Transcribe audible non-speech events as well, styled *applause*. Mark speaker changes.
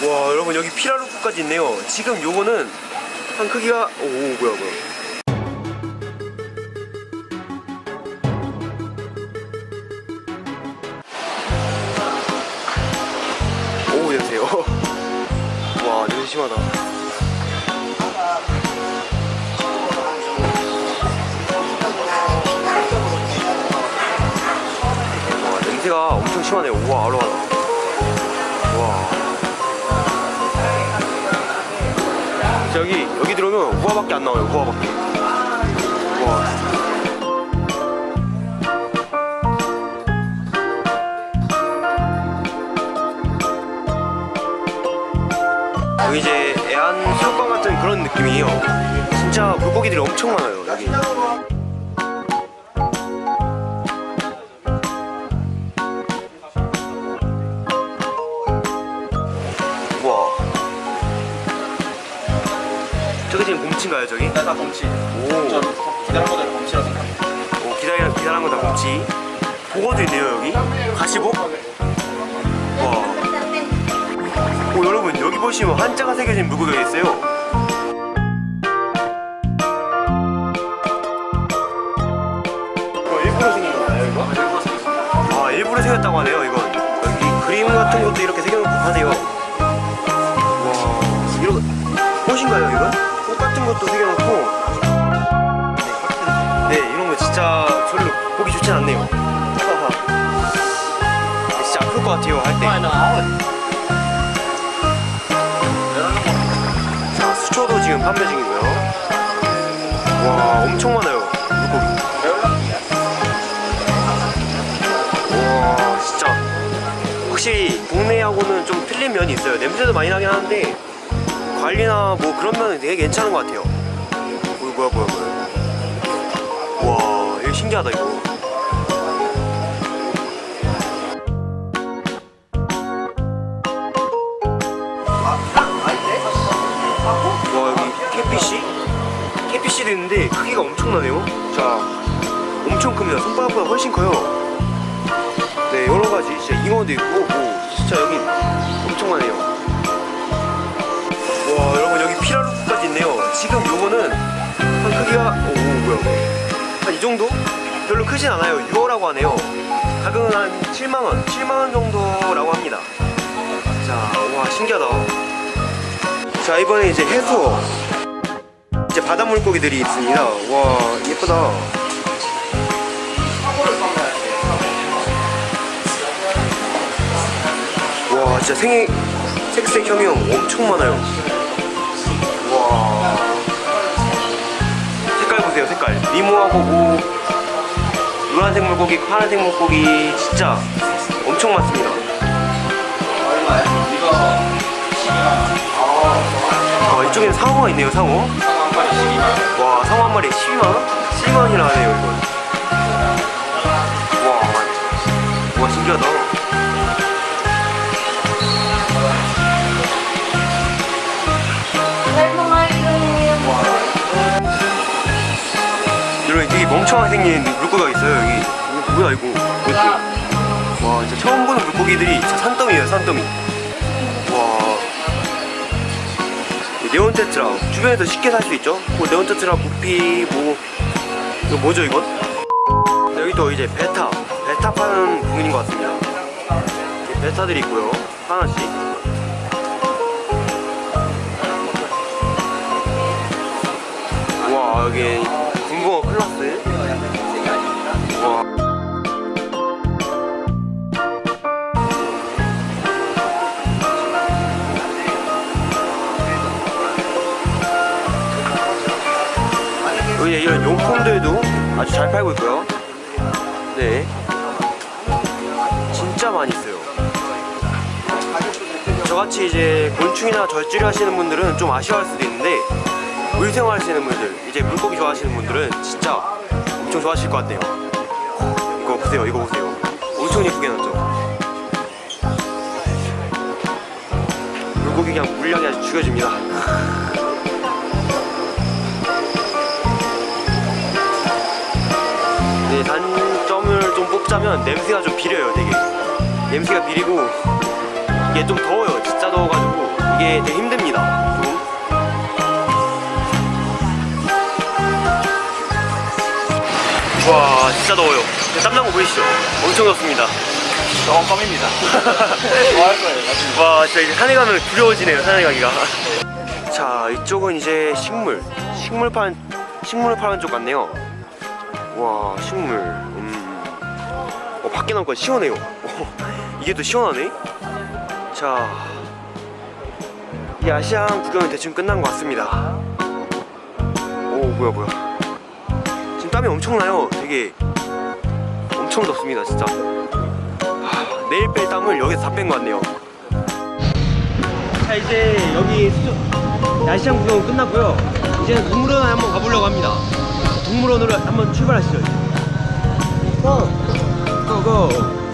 Speaker 1: 와 여러분 여기 피라루프까지 있네요. 지금 요거는 한 크기가 오 뭐야 뭐야. 오 여보세요. 와 냄새 심하다. 와 냄새가 엄청 심하네요. 우와 알로하 여기 여기 들어오면 우화밖에 안 나와요 우화밖에. 와 여기 이제 애완 수족관 같은 그런 느낌이에요. 진짜 물고기들이 엄청 많아요 곰치인가요 저기?
Speaker 2: 다 곰치.
Speaker 1: 오,
Speaker 2: 저 기다란 거들 곰치라고.
Speaker 1: 오 기다려, 기다란 거다 곰치 보고도 있네요 여기 가시복 와. 오 여러분 여기 보시면 한자가 새겨진 물고기가 있어요 이거 일부러 이거?
Speaker 2: 생겼습니다.
Speaker 1: 아 새겼다고 하네요 이건 여기 그림 같은 것도 이렇게 새겨놓고 하네요 와 이런 꽃인가요 이건? 꽃 같은 것도 새겨놓고. 네 이런 거 진짜 별로 보기 좋진 않네요. 진짜 아플 것 같아요 할때. 자 수초도 지금 판매 중이고요. 와 엄청 많아요 물고기. 와 진짜. 확실히 동네하고는 좀 틀린 면이 있어요. 냄새도 많이 나긴 하는데 관리나 뭐 그런 면은 되게 괜찮은 것 같아요. 어, 뭐야 뭐야 뭐야. 와 이거 신기하다 이거. 와 여기 캐피시? 캐피시도 있는데 크기가 엄청나네요. 자 엄청 큽니다. 손바닥보다 훨씬 커요. 네 여러가지 진짜 잉어도 있고 뭐 진짜 여기 엄청 많네요 와 여러분 여기 피라루프까지 있네요. 지금 요거는 한 크기가 오, 오 뭐야 한 이 정도? 별로 크진 않아요. 6호라고 하네요. 가격은 한 7만원 7만원 정도라고 합니다. 자와 신기하다. 자 이번에 이제 해수어. 이제 바다 물고기들이 있습니다. 와 예쁘다. 와 진짜 생 색색 형형 엄청 많아요 미모하고 뭐 노란색 물고기 파란색 물고기 진짜 엄청 많습니다.
Speaker 2: 이거
Speaker 1: 아 이쪽에는 상어가 있네요 상어.
Speaker 2: 12만
Speaker 1: 와 상어 한 마리에 12만원? 12만원이나 하네요 이건 와, 와 신기하다 멍청하게 생긴 물고기가 있어요 여기. 뭐야 이거? 이것도 와 진짜 처음 보는 물고기들이 진짜 산더미예요 산더미. 와. 이 네온테트라 주변에서 쉽게 살 수 있죠? 뭐 네온테트라 부피 뭐. 이거 뭐죠 이건? 여기 또 이제 베타. 베타 파는 부분인 것 같습니다. 베타들이 있고요 하나씩. 와 여기 여기 이런 용품들도 아주 잘 팔고 있고요. 네. 진짜 많이 있어요. 저같이 이제 곤충이나 절지를 하시는 분들은 좀 아쉬워할 수도 있는데 물생활 하시는 분들 이제 물고기 좋아하시는 분들은 진짜 엄청 좋아하실 것 같아요. 이거 보세요 이거 보세요. 엄청 예쁘게 나왔죠? 물고기 그냥 물량이 아주 죽여줍니다 *laughs* 좀 뽑자면 냄새가 좀 비려요 되게 냄새가 비리고 이게 좀 더워요 진짜 더워가지고 되게 힘듭니다. 좀. 와 진짜 더워요. 거 보이시죠? 엄청 덥습니다.
Speaker 2: 조금 껌입니다. *laughs* 좋아할 거예요.
Speaker 1: 와 진짜 이제 산에 가면 두려워지네요 산에 가기가 자 이쪽은 이제 식물 식물 파는 식물 파는 쪽 같네요 와 식물 음. 어 밖에 나오니까 시원해요. 어, 이게 또 시원하네. 자 이 아시안 구경은 대충 끝난 것 같습니다. 오 뭐야 뭐야. 지금 땀이 엄청나요. 되게 엄청 덥습니다 진짜. 하, 내일 뺄 땀을 여기서 다 뺀 것 같네요. 자 이제 여기 수조 야시장 구경 끝났고요. 이제는 동물원에 한번 가보려고 합니다. 동물원으로 한번 출발하시죠 고! 고고